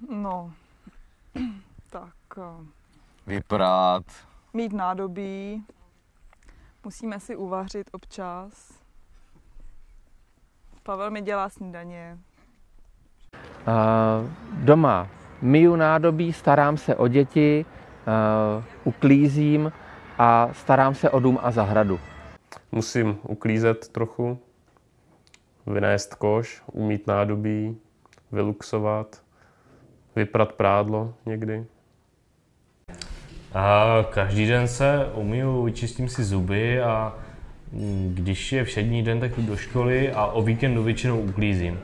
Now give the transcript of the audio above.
No, tak eh, Vyprát. mít nádobí, musíme si uvařit občas. Pavel mi dělá snídaně. Uh, doma myju nádobí, starám se o děti, uh, uklízím a starám se o dům a zahradu. Musím uklízet trochu, vynést koš, umít nádobí, vyluxovat, vyprat prádlo někdy. A každý den se umiju, vyčistím si zuby a mm, když je všední den, tak jdu do školy a o víkendu většinou uklízím.